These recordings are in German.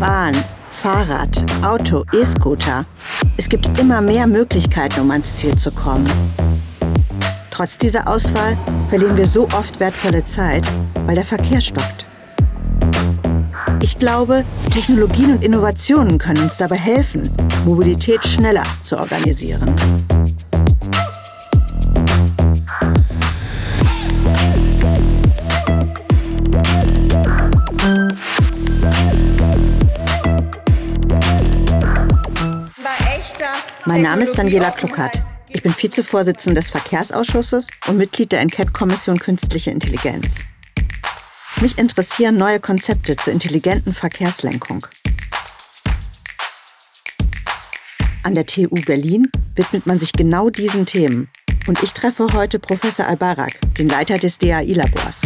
Bahn, Fahrrad, Auto, E-Scooter. Es gibt immer mehr Möglichkeiten, um ans Ziel zu kommen. Trotz dieser Auswahl verlieren wir so oft wertvolle Zeit, weil der Verkehr stockt. Ich glaube, Technologien und Innovationen können uns dabei helfen, Mobilität schneller zu organisieren. Mein Name ist Daniela Kluckert. Ich bin Vizevorsitzende des Verkehrsausschusses und Mitglied der Enquete-Kommission Künstliche Intelligenz. Mich interessieren neue Konzepte zur intelligenten Verkehrslenkung. An der TU Berlin widmet man sich genau diesen Themen. Und ich treffe heute Professor Albarak, den Leiter des DAI-Labors.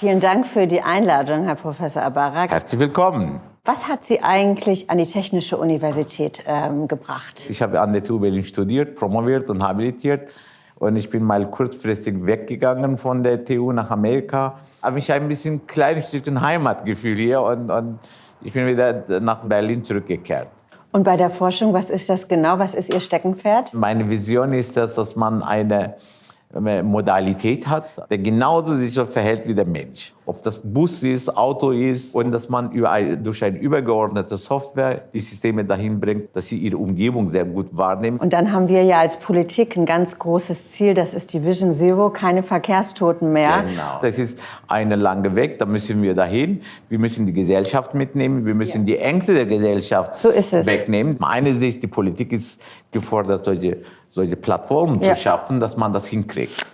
Vielen Dank für die Einladung, Herr Professor Albarak. Herzlich willkommen. Was hat Sie eigentlich an die Technische Universität ähm, gebracht? Ich habe an der TU Berlin studiert, promoviert und habilitiert. Und ich bin mal kurzfristig weggegangen von der TU nach Amerika. Habe mich ein bisschen kleines Stückchen Heimatgefühl hier und, und ich bin wieder nach Berlin zurückgekehrt. Und bei der Forschung, was ist das genau? Was ist Ihr Steckenpferd? Meine Vision ist das, dass man eine Modalität hat, der genauso sich so verhält wie der Mensch. Ob das Bus ist, Auto ist und dass man durch eine übergeordnete Software die Systeme dahin bringt, dass sie ihre Umgebung sehr gut wahrnehmen. Und dann haben wir ja als Politik ein ganz großes Ziel, das ist die Vision Zero, keine Verkehrstoten mehr. Genau. Das ist eine lange Weg, da müssen wir dahin. Wir müssen die Gesellschaft mitnehmen, wir müssen ja. die Ängste der Gesellschaft so wegnehmen. Meine Sicht, die Politik ist gefordert, solche solche Plattformen ja. zu schaffen, dass man das hinkriegt.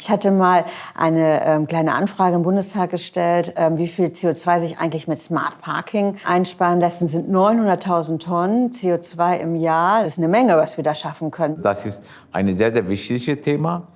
Ich hatte mal eine ähm, kleine Anfrage im Bundestag gestellt, ähm, wie viel CO2 sich eigentlich mit Smart Parking einsparen lassen. Das sind 900.000 Tonnen CO2 im Jahr. Das ist eine Menge, was wir da schaffen können. Das ist ein sehr, sehr wichtiges Thema.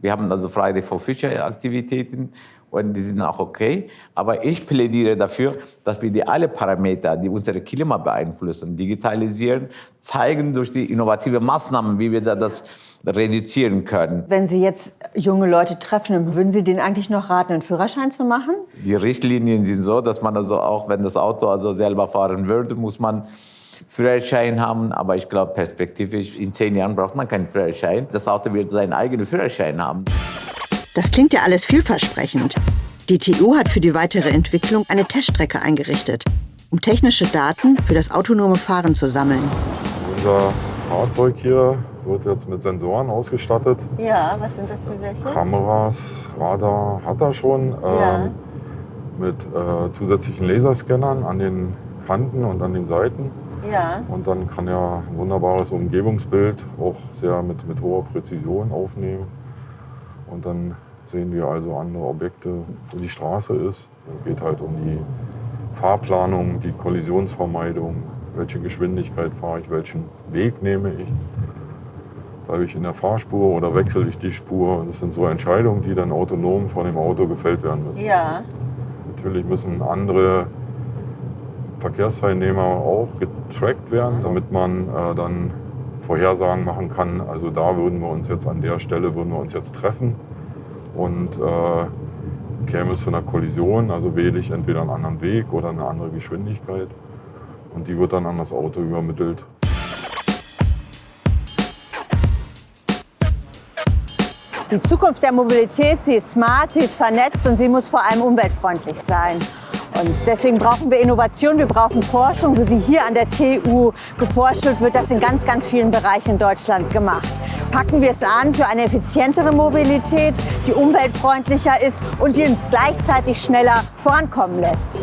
Wir haben also Friday for Future Aktivitäten und die sind auch okay. Aber ich plädiere dafür, dass wir die alle Parameter, die unsere Klima beeinflussen, digitalisieren, zeigen durch die innovative Maßnahmen, wie wir da das reduzieren können. Wenn Sie jetzt junge Leute treffen, würden Sie denen eigentlich noch raten, einen Führerschein zu machen? Die Richtlinien sind so, dass man also auch, wenn das Auto also selber fahren würde, muss man Führerschein haben, aber ich glaube perspektivisch in zehn Jahren braucht man keinen Führerschein. Das Auto wird seinen eigenen Führerschein haben. Das klingt ja alles vielversprechend. Die TU hat für die weitere Entwicklung eine Teststrecke eingerichtet, um technische Daten für das autonome Fahren zu sammeln. Unser Fahrzeug hier wird jetzt mit Sensoren ausgestattet. Ja, was sind das für welche? Kameras, Radar hat er schon. Ja. Ähm, mit äh, zusätzlichen Laserscannern an den Kanten und an den Seiten. Ja. Und dann kann er ein wunderbares Umgebungsbild auch sehr mit, mit hoher Präzision aufnehmen. Und dann sehen wir also andere Objekte, wo die Straße ist. Es geht halt um die Fahrplanung, die Kollisionsvermeidung, welche Geschwindigkeit fahre ich, welchen Weg nehme ich. Bleibe ich in der Fahrspur oder wechsle ich die Spur? Das sind so Entscheidungen, die dann autonom von dem Auto gefällt werden müssen. Ja. Natürlich müssen andere Verkehrsteilnehmer auch getrackt werden, damit man äh, dann Vorhersagen machen kann. Also da würden wir uns jetzt an der Stelle würden wir uns jetzt treffen und äh, käme es zu einer Kollision, also wähle ich entweder einen anderen Weg oder eine andere Geschwindigkeit und die wird dann an das Auto übermittelt. Die Zukunft der Mobilität, sie ist smart, sie ist vernetzt und sie muss vor allem umweltfreundlich sein. Und deswegen brauchen wir Innovation, wir brauchen Forschung, so wie hier an der TU geforscht wird, wird das in ganz, ganz vielen Bereichen in Deutschland gemacht. Packen wir es an für eine effizientere Mobilität, die umweltfreundlicher ist und die uns gleichzeitig schneller vorankommen lässt.